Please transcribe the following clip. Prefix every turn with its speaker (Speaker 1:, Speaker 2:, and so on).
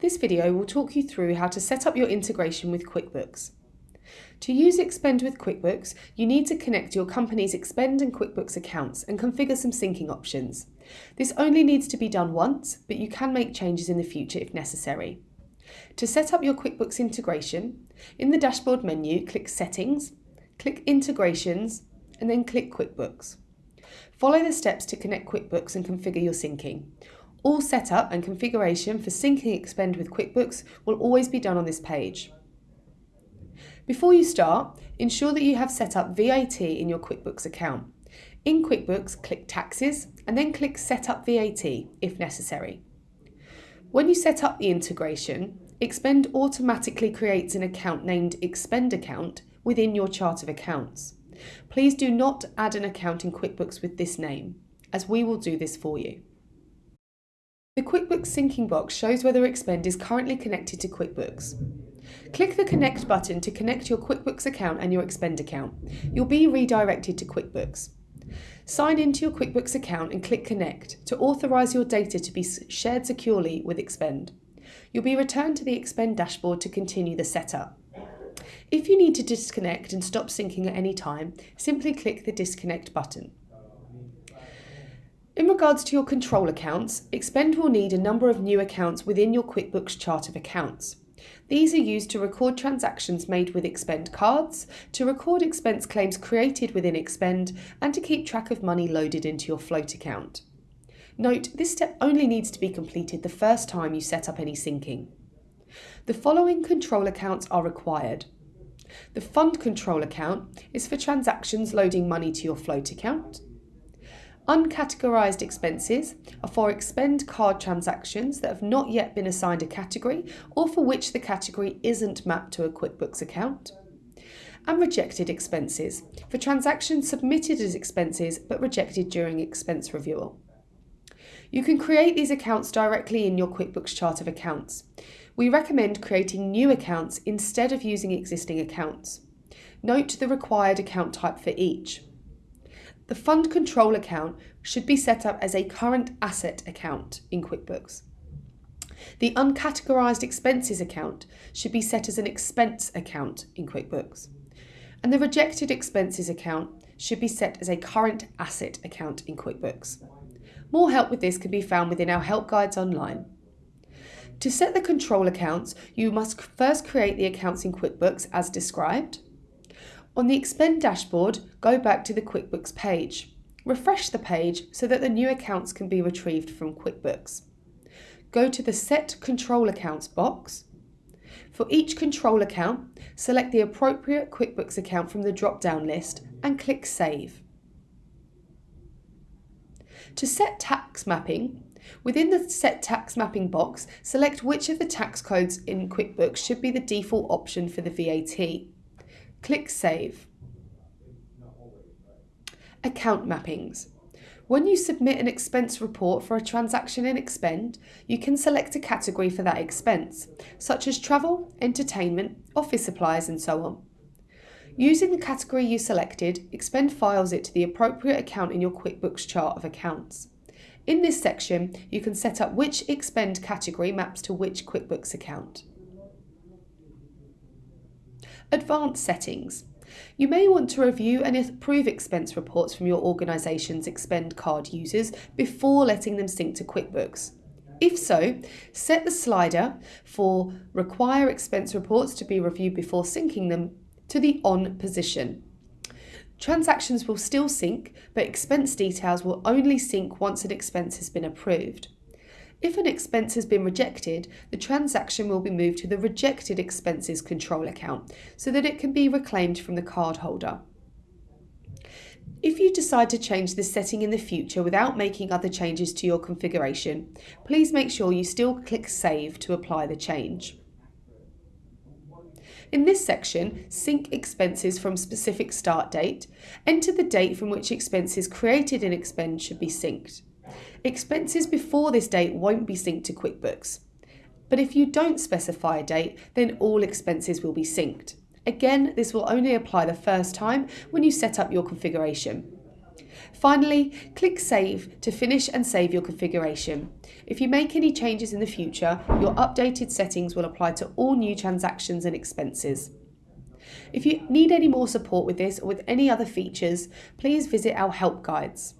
Speaker 1: This video will talk you through how to set up your integration with QuickBooks. To use Expend with QuickBooks, you need to connect your company's Expend and QuickBooks accounts and configure some syncing options. This only needs to be done once, but you can make changes in the future if necessary. To set up your QuickBooks integration, in the dashboard menu, click Settings, click Integrations, and then click QuickBooks. Follow the steps to connect QuickBooks and configure your syncing. All setup and configuration for syncing Expend with QuickBooks will always be done on this page. Before you start, ensure that you have set up VAT in your QuickBooks account. In QuickBooks, click Taxes and then click Set up VAT if necessary. When you set up the integration, Expend automatically creates an account named Expend Account within your chart of accounts. Please do not add an account in QuickBooks with this name, as we will do this for you. The QuickBooks syncing box shows whether Expend is currently connected to QuickBooks. Click the Connect button to connect your QuickBooks account and your Expend account. You'll be redirected to QuickBooks. Sign into your QuickBooks account and click Connect to authorise your data to be shared securely with Expend. You'll be returned to the Expend dashboard to continue the setup. If you need to disconnect and stop syncing at any time, simply click the Disconnect button. In regards to your control accounts, Expend will need a number of new accounts within your QuickBooks chart of accounts. These are used to record transactions made with Expend cards, to record expense claims created within Expend, and to keep track of money loaded into your float account. Note, this step only needs to be completed the first time you set up any syncing. The following control accounts are required. The fund control account is for transactions loading money to your float account. Uncategorised expenses are for expend card transactions that have not yet been assigned a category or for which the category isn't mapped to a QuickBooks account. And rejected expenses for transactions submitted as expenses but rejected during expense review. You can create these accounts directly in your QuickBooks chart of accounts. We recommend creating new accounts instead of using existing accounts. Note the required account type for each. The fund control account should be set up as a current asset account in QuickBooks. The uncategorised expenses account should be set as an expense account in QuickBooks. And the rejected expenses account should be set as a current asset account in QuickBooks. More help with this can be found within our help guides online. To set the control accounts, you must first create the accounts in QuickBooks as described. On the Expend dashboard, go back to the QuickBooks page. Refresh the page so that the new accounts can be retrieved from QuickBooks. Go to the Set Control Accounts box. For each control account, select the appropriate QuickBooks account from the drop-down list and click Save. To set tax mapping, within the Set Tax Mapping box, select which of the tax codes in QuickBooks should be the default option for the VAT. Click Save. Account mappings. When you submit an expense report for a transaction in Expend, you can select a category for that expense, such as travel, entertainment, office supplies and so on. Using the category you selected, Expend files it to the appropriate account in your QuickBooks chart of accounts. In this section, you can set up which Expend category maps to which QuickBooks account. Advanced settings. You may want to review and approve expense reports from your organisation's Expend card users before letting them sync to QuickBooks. If so, set the slider for Require expense reports to be reviewed before syncing them to the On position. Transactions will still sync, but expense details will only sync once an expense has been approved. If an expense has been rejected, the transaction will be moved to the Rejected Expenses Control account so that it can be reclaimed from the cardholder. If you decide to change this setting in the future without making other changes to your configuration, please make sure you still click Save to apply the change. In this section, sync expenses from specific start date, enter the date from which expenses created in Expend should be synced. Expenses before this date won't be synced to QuickBooks. But if you don't specify a date, then all expenses will be synced. Again, this will only apply the first time when you set up your configuration. Finally, click Save to finish and save your configuration. If you make any changes in the future, your updated settings will apply to all new transactions and expenses. If you need any more support with this or with any other features, please visit our help guides.